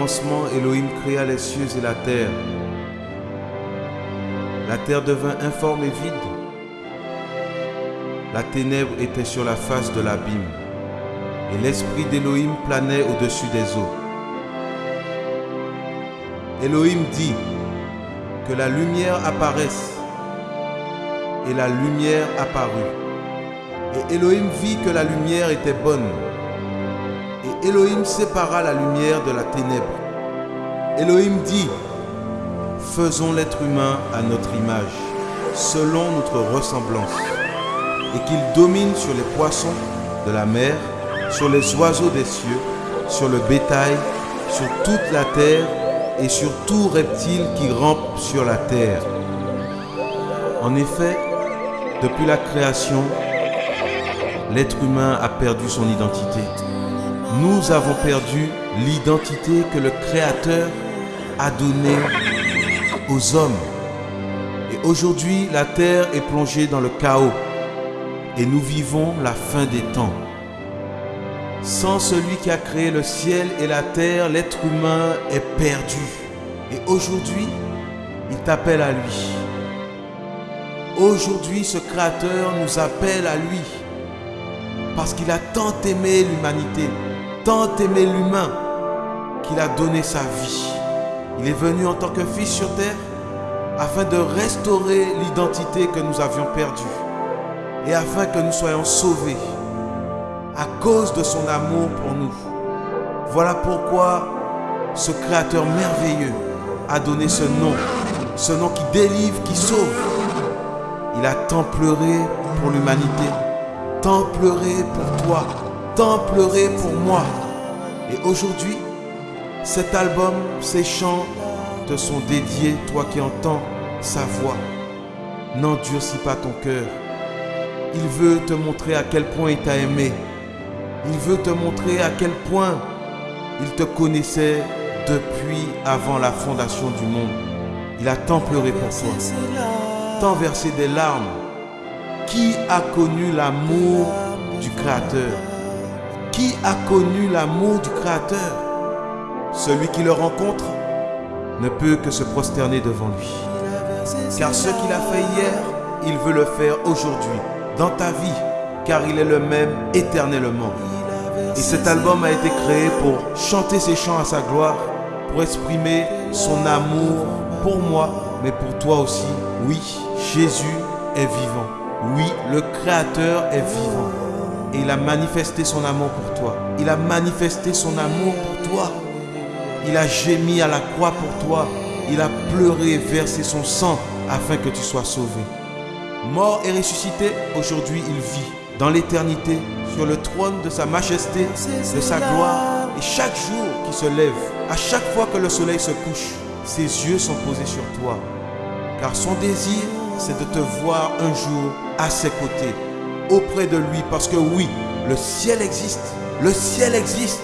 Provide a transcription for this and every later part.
commencement, Elohim créa les cieux et la terre. La terre devint informe et vide. La ténèbre était sur la face de l'abîme, et l'esprit d'Elohim planait au-dessus des eaux. Elohim dit que la lumière apparaisse, et la lumière apparut. Et Elohim vit que la lumière était bonne. Elohim sépara la lumière de la ténèbre. Elohim dit, faisons l'être humain à notre image, selon notre ressemblance, et qu'il domine sur les poissons de la mer, sur les oiseaux des cieux, sur le bétail, sur toute la terre et sur tout reptile qui rampe sur la terre. En effet, depuis la création, l'être humain a perdu son identité. Nous avons perdu l'identité que le Créateur a donnée aux hommes. Et aujourd'hui, la terre est plongée dans le chaos et nous vivons la fin des temps. Sans celui qui a créé le ciel et la terre, l'être humain est perdu. Et aujourd'hui, il t'appelle à lui. Aujourd'hui, ce Créateur nous appelle à lui. Parce qu'il a tant aimé l'humanité, tant aimé l'humain, qu'il a donné sa vie. Il est venu en tant que fils sur terre afin de restaurer l'identité que nous avions perdue et afin que nous soyons sauvés à cause de son amour pour nous. Voilà pourquoi ce Créateur merveilleux a donné ce nom, ce nom qui délivre, qui sauve. Il a tant pleuré pour l'humanité, tant pleuré pour toi, tant pleuré pour moi. Et aujourd'hui, cet album, ces chants te sont dédiés, toi qui entends sa voix. N'endurcis pas ton cœur. Il veut te montrer à quel point il t'a aimé. Il veut te montrer à quel point il te connaissait depuis avant la fondation du monde. Il a tant pleuré pour toi, tant versé des larmes. Qui a connu l'amour du Créateur? Qui a connu l'amour du Créateur? Celui qui le rencontre ne peut que se prosterner devant lui. Car ce qu'il a fait hier, il veut le faire aujourd'hui, dans ta vie, car il est le même éternellement. Et cet album a été créé pour chanter ses chants à sa gloire, pour exprimer son amour pour moi, mais pour toi aussi. Oui, Jésus est vivant. Oui, le Créateur est vivant. Et il a manifesté son amour pour toi. Il a manifesté son amour pour toi. Il a gémi à la croix pour toi. Il a pleuré et versé son sang afin que tu sois sauvé. Mort et ressuscité, aujourd'hui il vit dans l'éternité sur le trône de sa majesté, de sa gloire. Et chaque jour qui se lève, à chaque fois que le soleil se couche, ses yeux sont posés sur toi. Car son désir, c'est de te voir un jour à ses côtés, auprès de lui. Parce que oui, le ciel existe. Le ciel existe.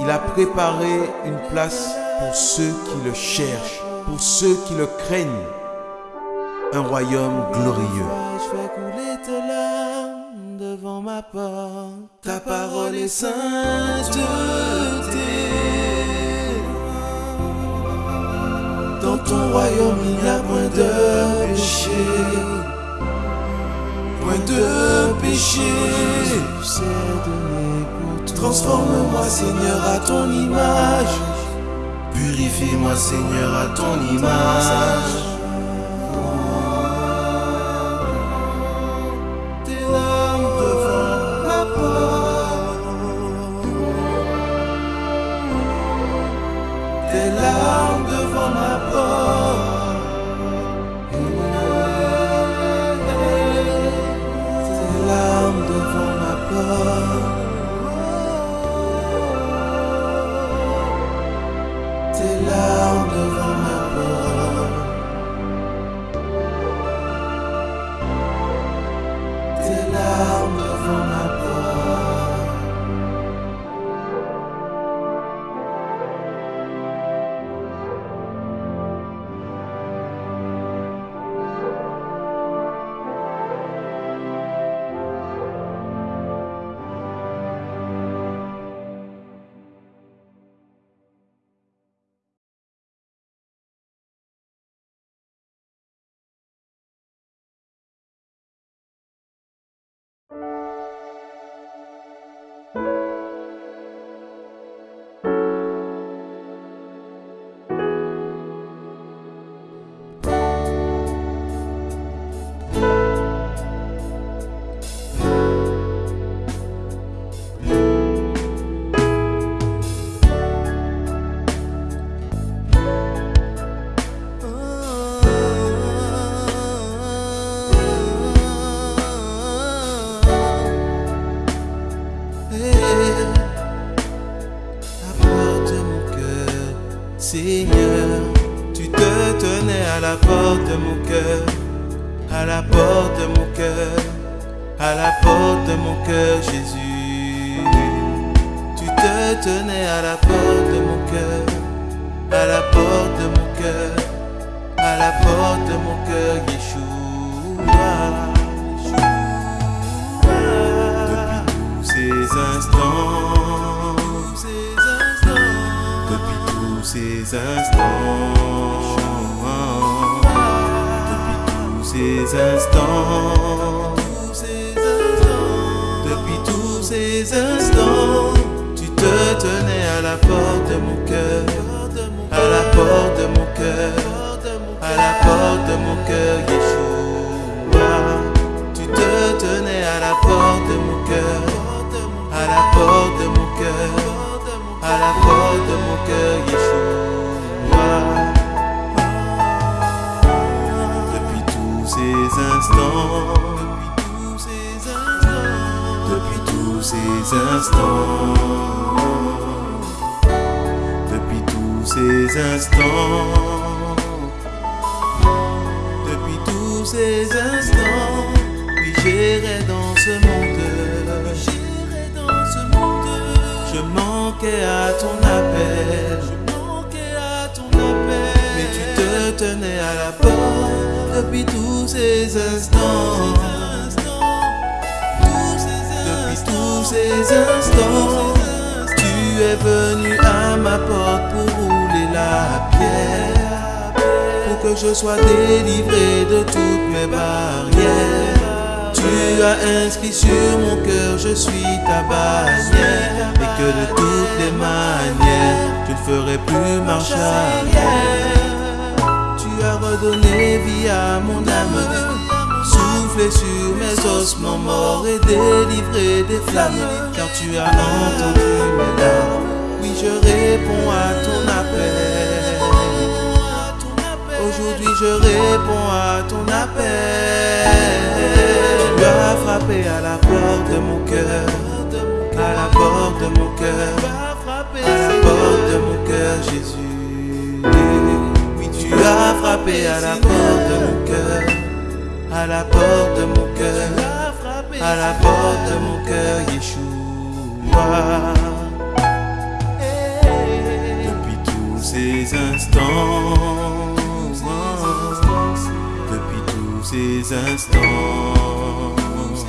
Il a préparé une place pour ceux qui le cherchent, pour ceux qui le craignent. Un royaume glorieux. Devant ma porte. Ta parole est sainteté. Dans ton royaume, il n'y a point de péché. De péché. Transforme-moi, Seigneur, à ton image. Purifie-moi, Seigneur, à ton image. Tous ces instants, depuis tous ces instants, depuis tous ces instants, oui j'irai dans ce monde, j'irai dans ce monde, je manquais à ton appel, je manquais à ton appel, mais tu te tenais à la porte. Depuis tous ces instants. Ces instants, tu es venu à ma porte pour rouler la pierre, pour que je sois délivré de toutes mes barrières. Tu as inscrit sur mon cœur, je suis ta bannière, et que de toutes les manières, je ne ferai plus marche arrière. Tu as redonné vie à mon âme, sur mes ossements morts et délivré des flammes, car tu as entendu mes larmes. Oui, je réponds à ton appel. Aujourd'hui, je réponds à ton appel. Tu as frappé à la porte de mon cœur, à la porte de mon cœur, à la porte de mon cœur, Jésus. Oui, tu as frappé à la porte de mon cœur, à la porte de mon cœur, à la porte de mon cœur, Yeshua. Depuis tous ces instants, depuis tous ces instants, depuis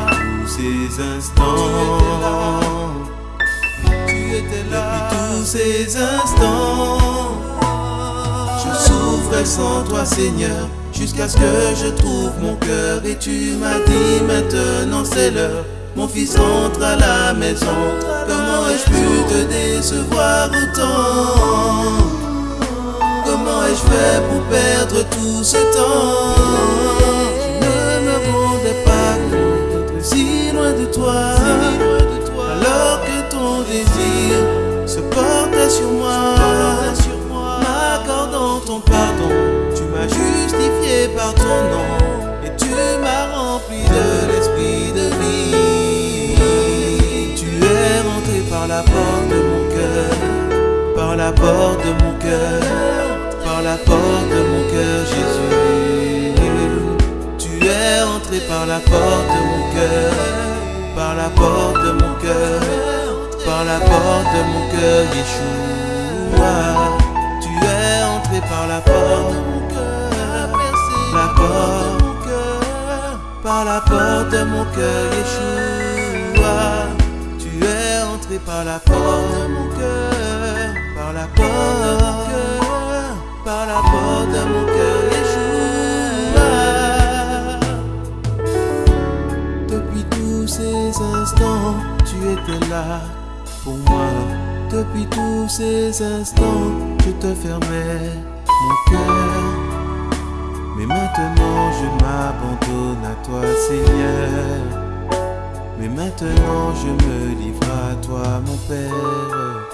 tous ces instants, tu étais là. Depuis tous ces instants, je souffrais sans toi, Seigneur, jusqu'à ce que je trouve mon cœur. Et tu m'as dit maintenant c'est l'heure. Mon fils rentre à la maison. Comment ai-je pu te décevoir autant? Comment ai-je fait pour perdre tout ce temps? Ne me rendais pas si loin de toi. Alors que ton désir se portait sur moi, justifié par ton nom et tu m'as rempli de l'esprit de vie. Tu es rentré par la porte de mon cœur, par la porte de mon cœur, par la porte de mon cœur, Jésus. Tu es entré par la porte de mon cœur, par la porte de mon cœur, par la porte de mon cœur, Yeshua. Tu es entré par la porte par la porte de mon cœur, Yeshua. Tu es entré par la porte de mon cœur, par la porte par la porte mon cœur, Yeshua. Depuis tous ces instants, tu étais là pour moi. Depuis tous ces instants, je te fermais mon cœur. Mais maintenant, je m'abandonne à toi, Seigneur. Mais maintenant, je me livre à toi, mon Père.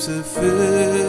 seems to fill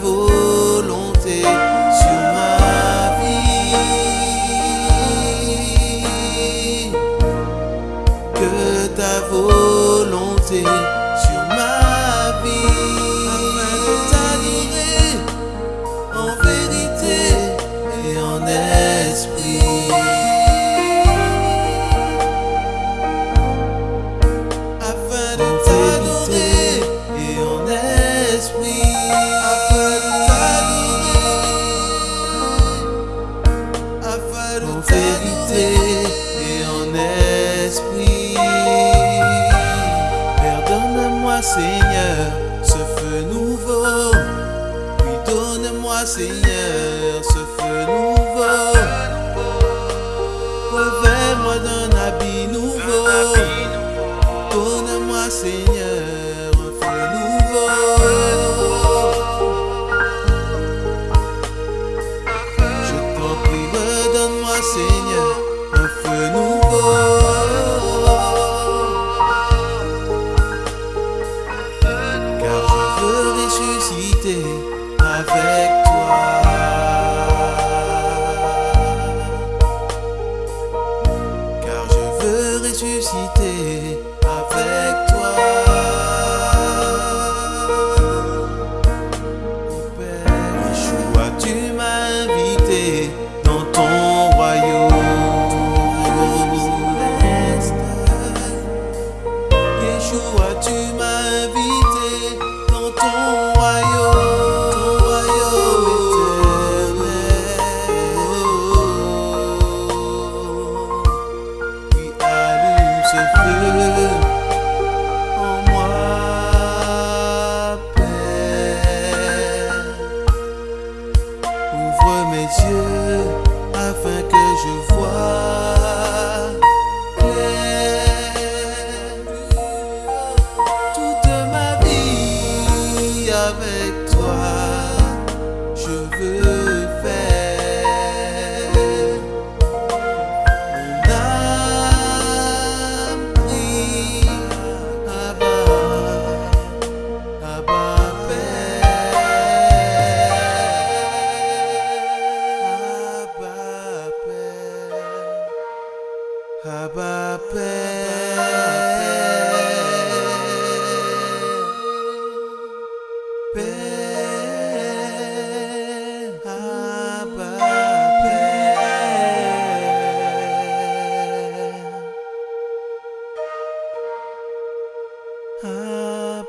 que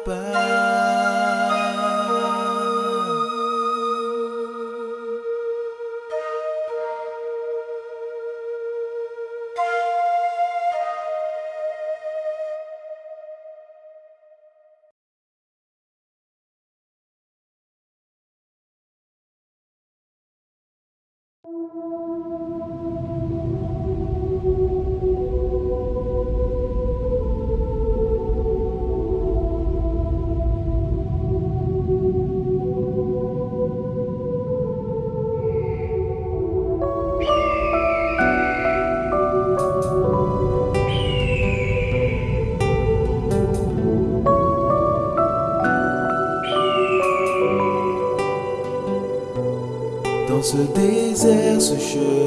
goodbye. I should.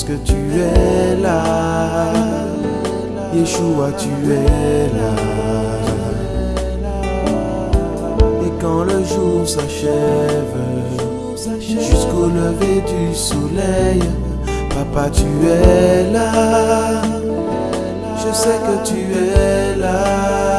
parce que tu es là. Yeshua, tu es là. Et quand le jour s'achève, jusqu'au lever du soleil, Papa, tu es là. Je sais que tu es là.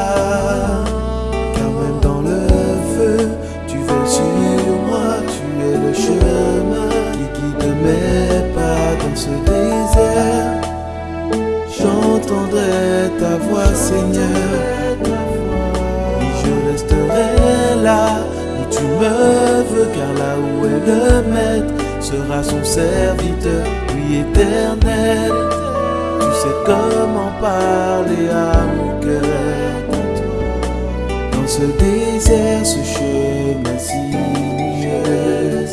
j'entendrai ta voix, Seigneur. Et je resterai là où tu me veux, car là où est le maître sera son serviteur, lui éternel. Tu sais comment parler à mon cœur. Dans ce désert, ce chemin si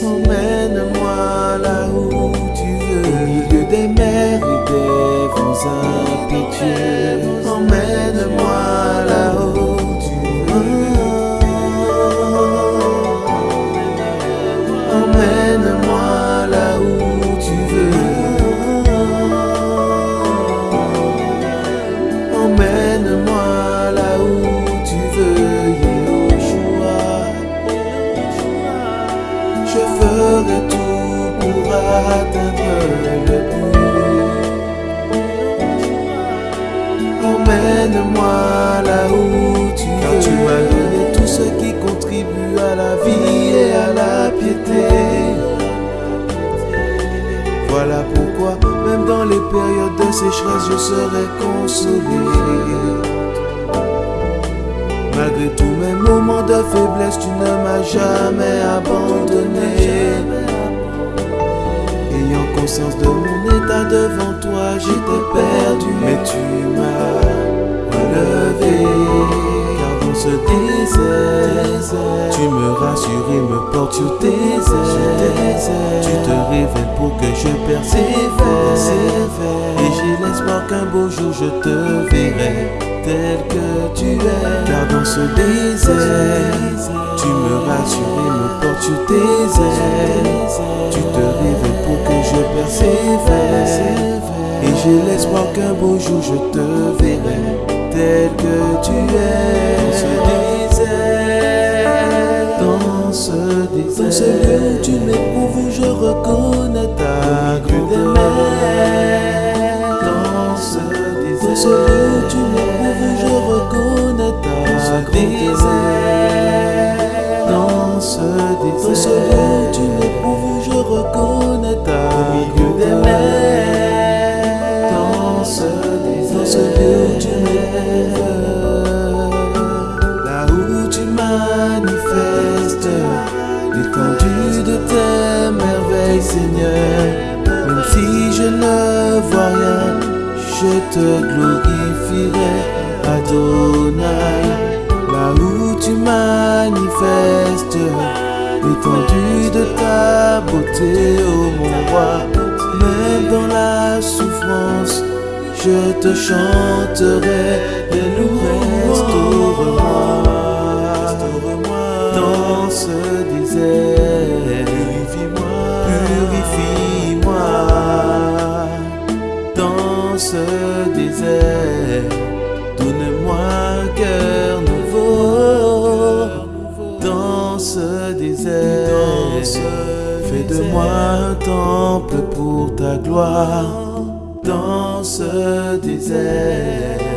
emmène-moi là où tu veux, au milieu des mers et des pitié, emmène-moi là-haut tu veux. Emmène-moi. faiblesse, tu ne m'as jamais abandonné. Ayant conscience de mon état devant toi, j'étais perdu, mais tu m'as relevé. Car on se disait, tu me rassures et me portes sur tes ailes. Tu te révèles pour que je persévère. Et j'ai l'espoir qu'un beau jour je te verrai tel que tu es. Car dans ce désert, tu me rassures et me portes sur tes ailes. Tu te révèles pour que je persévère. Et j'ai l'espoir qu'un beau jour je te verrai tel que tu es. Dans ce désert, dans ce lieu où tu m'éprouves, je reconnais ta grandeur. Dans ce désert, dans ce lieu je te glorifierai, Adonai. Là où tu manifestes l'étendue de ta beauté, ô mon roi. Même dans la souffrance, je te chanterai des louanges. Restaure-moi dans ce désert. Ce désert. Donne-moi un cœur nouveau dans ce désert. Fais de moi un temple pour ta gloire dans ce désert.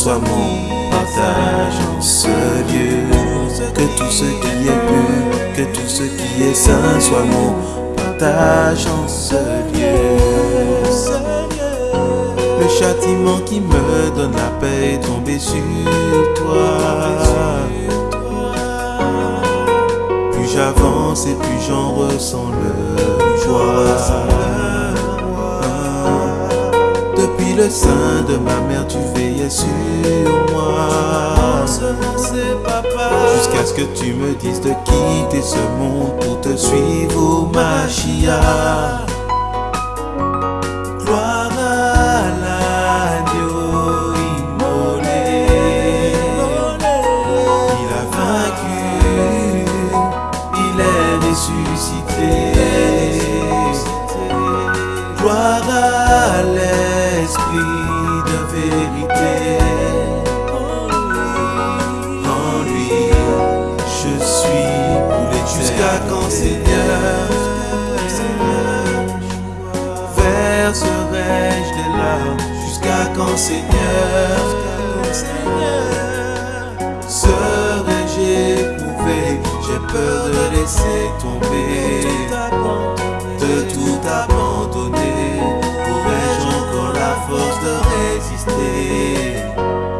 Soit mon partage en ce lieu. Que tout ce qui est pur, que tout ce qui est saint soit mon partage en ce lieu. Le châtiment qui me donne la paix est tombé sur toi. Plus j'avance et plus j'en ressens le joie. Le sein de ma mère, tu veillais sur moi. Jusqu'à ce que tu me dises de quitter ce monde pour te suivre au Machia.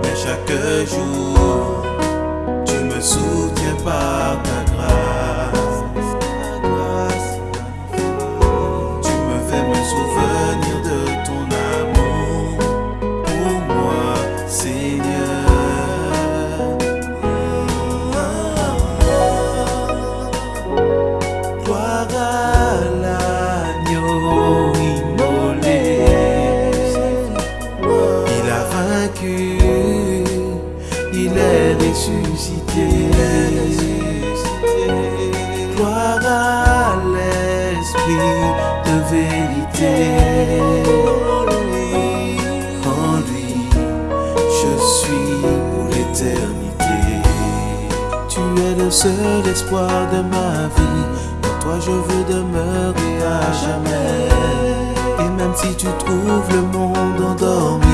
Mais chaque jour, tu me soutiens par ta le seul espoir de ma vie. En toi, je veux demeurer à jamais. Et même si tu trouves le monde endormi,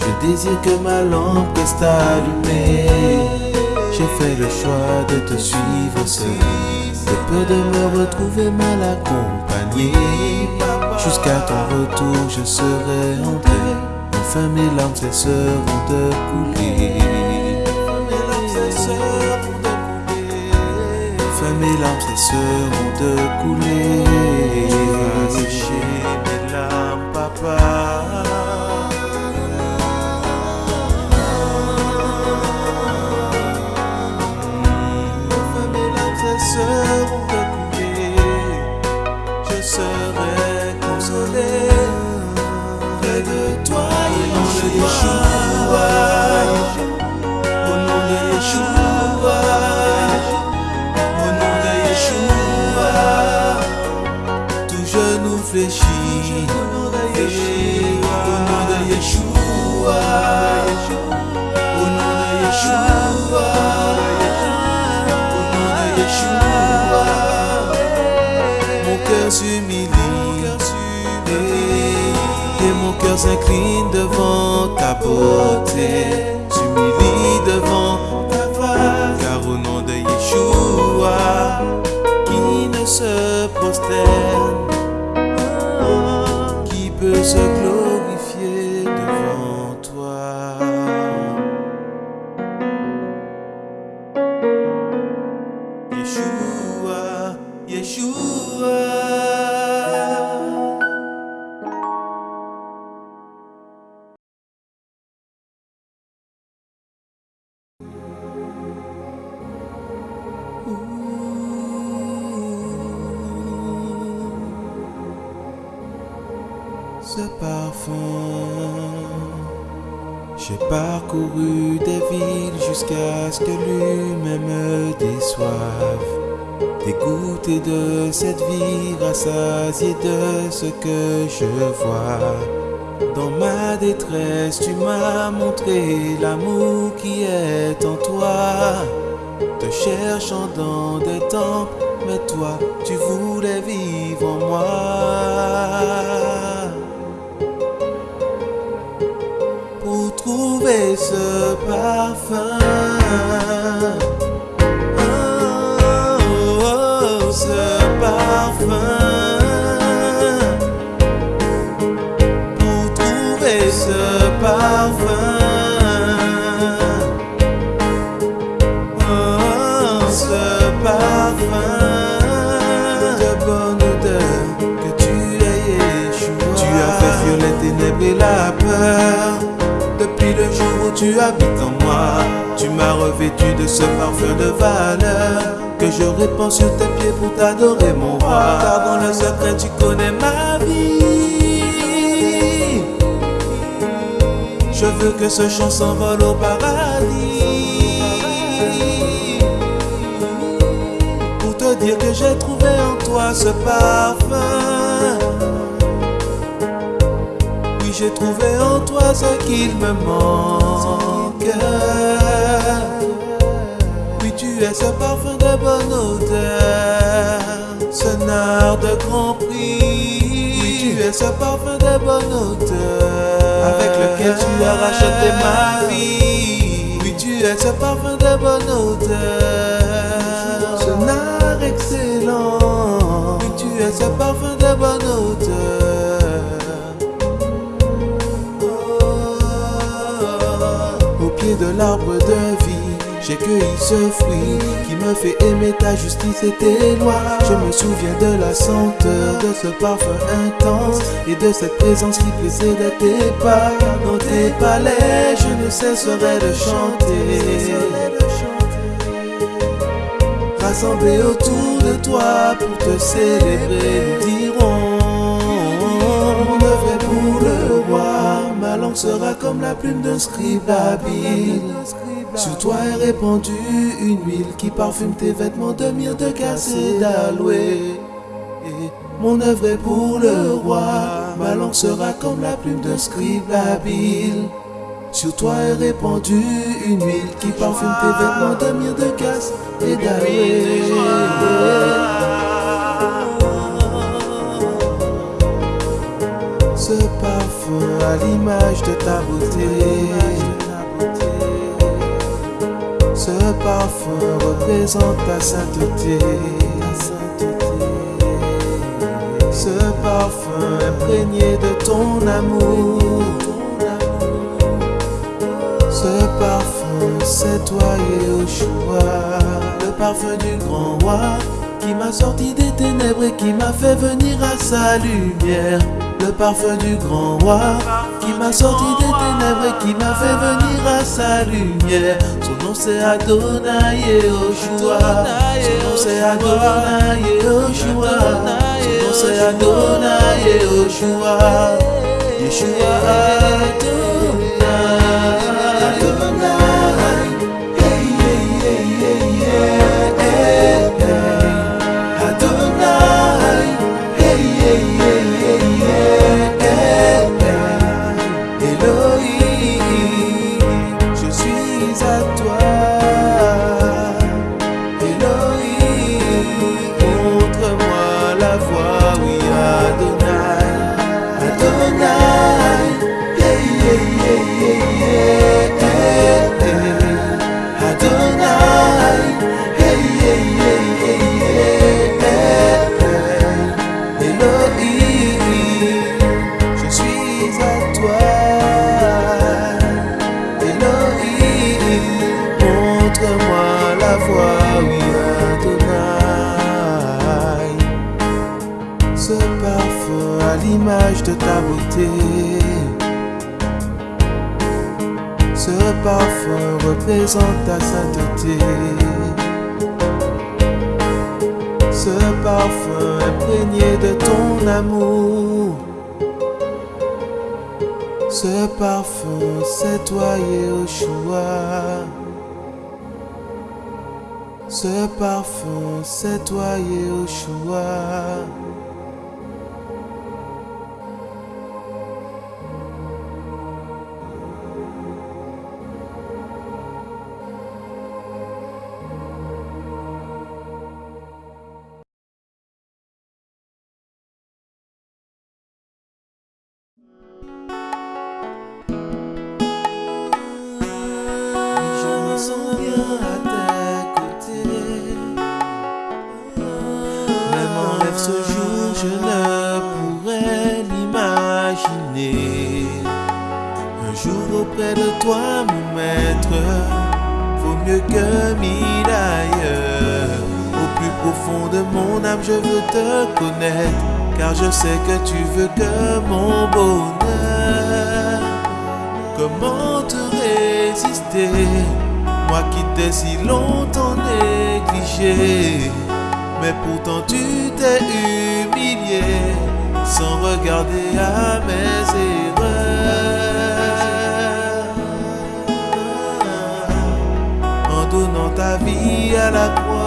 je désire que ma lampe reste allumée. J'ai fait le choix de te suivre seul. De peur de me retrouver mal accompagné. Jusqu'à ton retour, je serai entré. Enfin, mes larmes cesseront de couler. Mes larmes cesseront de couler. Tu vas sécher mes larmes, papa. J'ai parcouru des villes jusqu'à ce que l'humain me déçoive. Dégoûté de cette vie, rassasié de ce que je vois. Dans ma détresse, tu m'as montré l'amour qui est en toi. Te cherchant dans des temples, mais toi, tu voulais vivre en moi. Trouver ce parfum. Oh, oh, oh, ce parfum. Pour trouver ce parfum. Oh, ce parfum de bonne odeur que tu es Yeshua. Tu as fait les ténèbres et la peur. Depuis le jour où tu habites en moi, tu m'as revêtu de ce parfum de valeur que je répands sur tes pieds pour t'adorer, mon roi. Car dans le secret, tu connais ma vie. Je veux que ce chant s'envole au paradis pour te dire que j'ai trouvé en toi ce parfum. J'ai trouvé en toi ce qu'il me manque. Oui, tu es ce parfum de bonne odeur, ce nard de grand prix. Oui, tu es ce parfum de bonne odeur, avec lequel tu as racheté ma vie. Oui, tu es ce parfum de bonne odeur, ce nard excellent. Oui, tu es ce parfum de bonne odeur. De l'arbre de vie, j'ai cueilli ce fruit qui me fait aimer ta justice et tes lois. Je me souviens de la senteur de ce parfum intense et de cette présence qui précède tes pas. Dans tes palais, je ne cesserai de chanter. Rassemblés autour de toi pour te célébrer, sera comme la plume d'un scribe habile. Sur toi est répandue une huile qui parfume tes vêtements de myrrhe, de cassis et Mon œuvre est pour le roi, ma langue sera comme la plume d'un scribe habile. Sur toi est répandue une huile qui parfume tes vêtements de myrrhe, de cassis et d'aloe. Ce parfum à l'image de ta beauté. Ce parfum représente ta sainteté. Ce parfum imprégné de ton amour. Ce parfum, c'est toi Yeshua. Le parfum du grand roi qui m'a sorti des ténèbres et qui m'a fait venir à sa lumière. Le parfum du grand roi qui m'a sorti des ténèbres et qui m'a fait venir à sa lumière. Son nom c'est Adonai Yehoshua. Son nom c'est Adonai Yehoshua. Son nom c'est Adonai Yehoshua. Yeshua Adonai. L'image de ta beauté. Ce parfum représente ta sainteté. Ce parfum imprégné de ton amour. Ce parfum, c'est toi Yeshua. Ce parfum, c'est toi Yeshua. Veux te connaître, car je sais que tu veux que mon bonheur. Comment te résister Moi qui t'ai si longtemps négligé? Mais pourtant tu t'es humilié Sans regarder à mes erreurs En donnant ta vie à la croix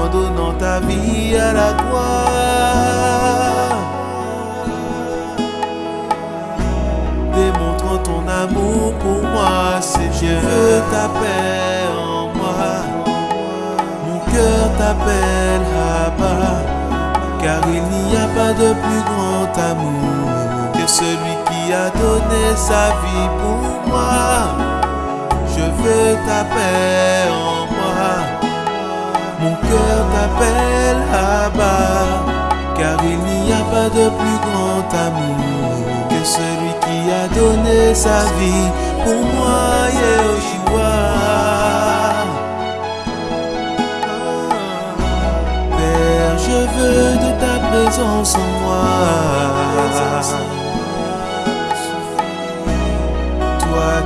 En donnant ta vie à la croix, démontrant ton amour pour moi, Seigneur. Je veux ta paix en moi, mon cœur t'appelle Abba. pas de plus grand amour que celui qui a donné sa vie pour moi. Veux ta paix en moi. Mon cœur t'appelle là-bas, car il n'y a pas de plus grand amour que celui qui a donné sa vie pour moi, Yehoshua. Père, je veux de ta présence en moi.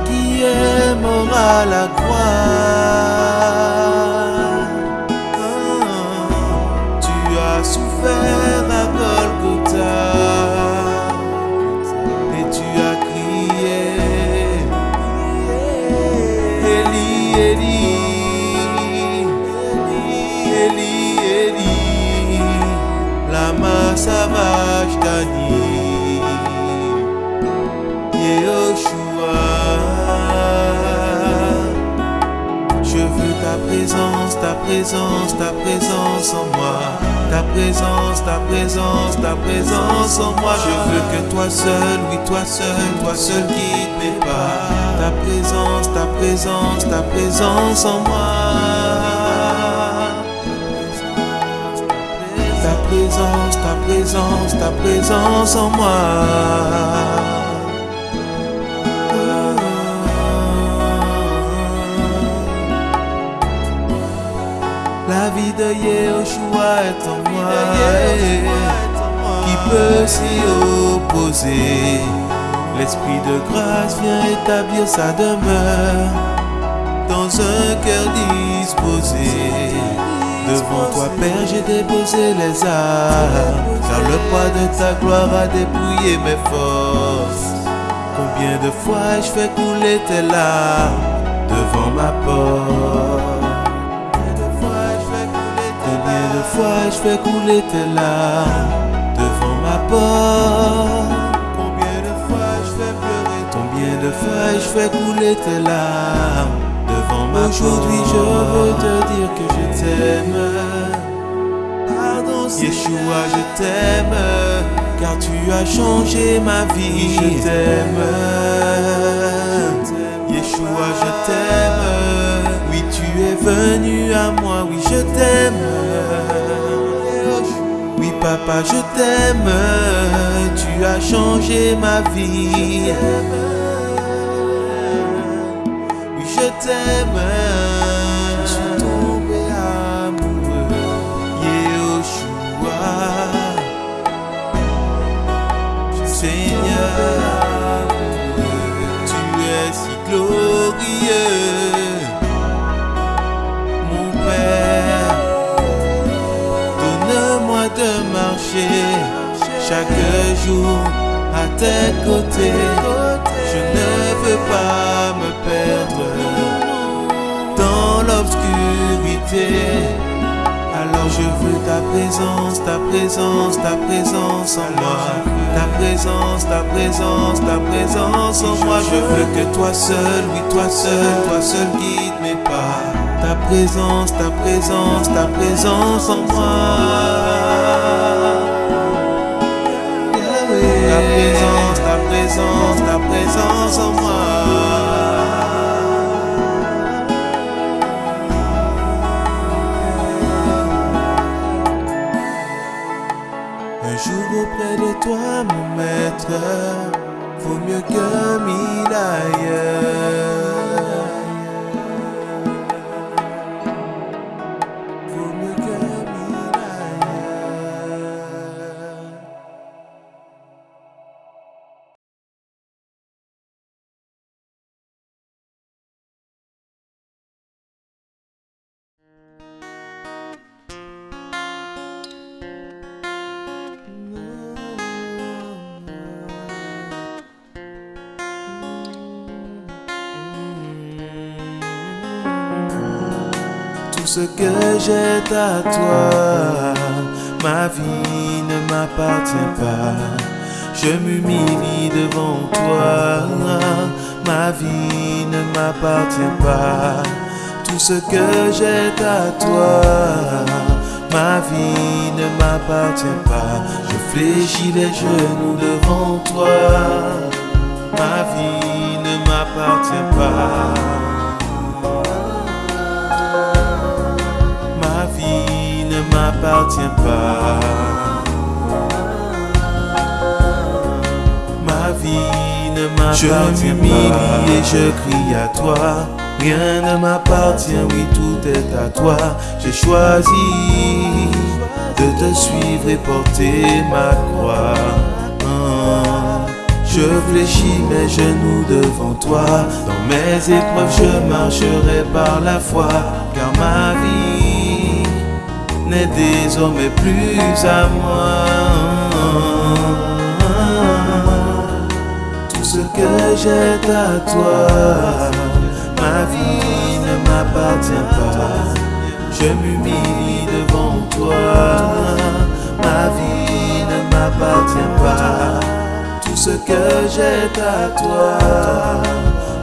Qui à la croix. Tu as souffert à Golgotha et tu as crié Eli, Eli, Eli, Eli, lama sabachthani, présence, ta présence, en moi. Ta présence, ta présence, ta présence en moi. Je veux que toi seul, oui, toi seul, toi seul guide mes pas. Ta présence, ta présence, ta présence en moi. Ta présence, ta présence, ta présence en moi. La vie de Yehoshua est en moi. Qui peut s'y opposer? L'esprit de grâce vient établir sa demeure dans un cœur disposé. Devant toi, Père, j'ai déposé les armes, car le poids de ta gloire a dépouillé mes forces. Combien de fois je fais couler tes larmes devant ma porte? Combien de fois je fais couler tes larmes devant ma porte? Combien de fois je fais pleurer? Combien de fois je fais couler tes larmes devant ma Aujourd'hui je veux te dire que je t'aime. Yeshua, je t'aime, car tu as changé ma vie. Je t'aime. Yeshua, je t'aime. Oui, tu es venu à moi. Oui, je t'aime. Papa, je t'aime. Tu as changé ma vie. Je t'aime. Je suis tombé amoureux. Yehoshua. Seigneur, tu es si glorieux, mon Père. Donne-moi de chaque jour à tes côtés. Je ne veux pas me perdre dans l'obscurité. Alors je veux ta présence, ta présence, ta présence en moi. Ta présence, ta présence, ta présence en moi. Je veux que toi seul, oui toi seul, toi seul guide mes pas. Ta présence, ta présence, ta présence en moi. Présence, en moi. Un jour auprès de toi, mon maître, vaut mieux que mille ailleurs. Ce que j'ai à toi, ma vie ne m'appartient pas. Je m'humilie devant toi, ma vie ne m'appartient pas. Tout ce que j'ai à toi, ma vie ne m'appartient pas. Je fléchis les genoux devant toi. Ma vie ne m'appartient pas. M'appartient pas. Ma vie ne m'appartient pas. Je m'humilie et je crie à toi. Rien ne m'appartient, oui, tout est à toi. J'ai choisi de te suivre et porter ma croix. Oh, je fléchis mes genoux devant toi. Dans mes épreuves, je marcherai par la foi, car ma vie n'est désormais plus à moi. Tout ce que j'ai à toi, ma vie ne m'appartient pas. Je m'humilie devant toi. Ma vie ne m'appartient pas. Tout ce que j'ai à toi,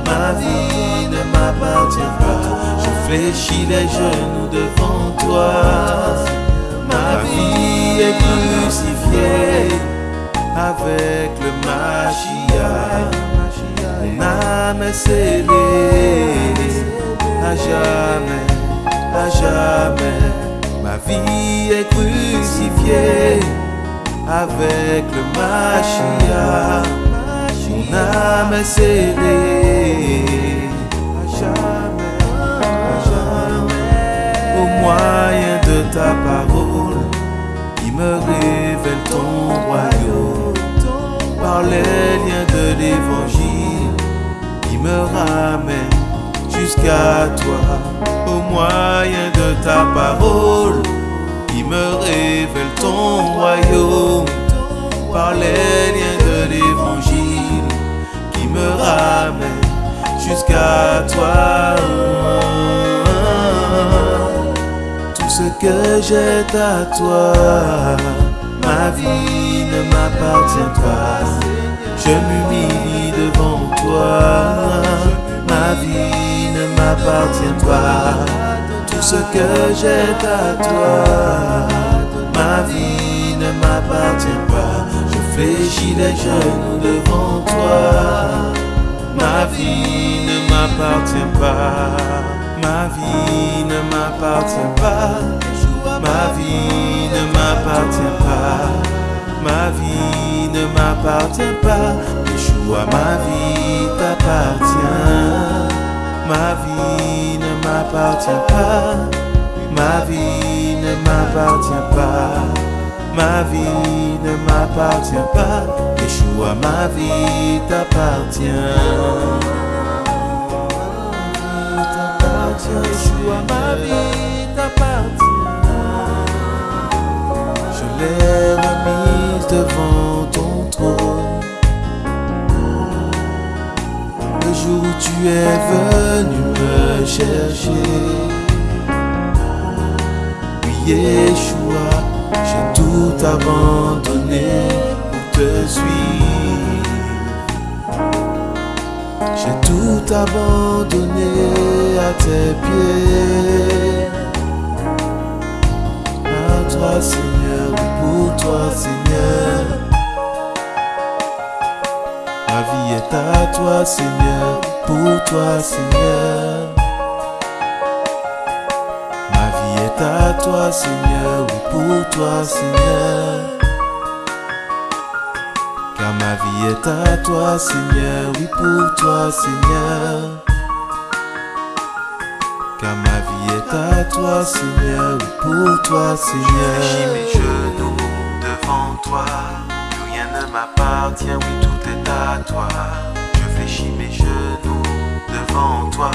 ma vie ne m'appartient pas. Fléchis les genoux devant toi. Ma vie est crucifiée avec le Machia. Mon âme est scellée à jamais à jamais. Ma vie est crucifiée avec le Machia. Mon âme est scellée moyen de ta parole qui me révèle ton royaume. Par les liens de l'évangile qui me ramène jusqu'à toi au moyen de ta parole qui me révèle ton royaume par les liens de l'évangile qui me ramène jusqu'à toi. Ce que j'ai à toi, ma vie ne m'appartient pas. Je m'humilie devant toi, ma vie m'appartient pas. Tout ce que j'ai à toi, ma vie ne m'appartient pas. Je fléchis les genoux devant toi. Ma vie ne m'appartient pas. Ma vie ne m'appartient pas. Ma vie ne m'appartient pas. Ma vie ne m'appartient pas. Yeshua, ma vie t'appartient. Ma vie ne m'appartient pas. Ma vie ne m'appartient pas. Ma vie ne m'appartient pas. Yeshua, ma vie t'appartient. Ma vie t'appartient. Je l'ai remise devant ton trône. jour où tu es venu me chercher. Oui, Yeshua, j'ai tout abandonné pour te suivre. J'ai tout abandonné à tes pieds. À toi, Seigneur, pour toi, Seigneur. Ma vie est à toi, Seigneur, pour toi, Seigneur. Ma vie est à toi, Seigneur, oui, pour toi, Seigneur. Ma vie est à toi, Seigneur, oui, pour toi, Seigneur. Car ma vie est à toi, Seigneur, oui, pour toi, Seigneur. Je mes genoux devant toi, rien ne m'appartient, oui, tout à toi. Je fléchis mes genoux devant toi.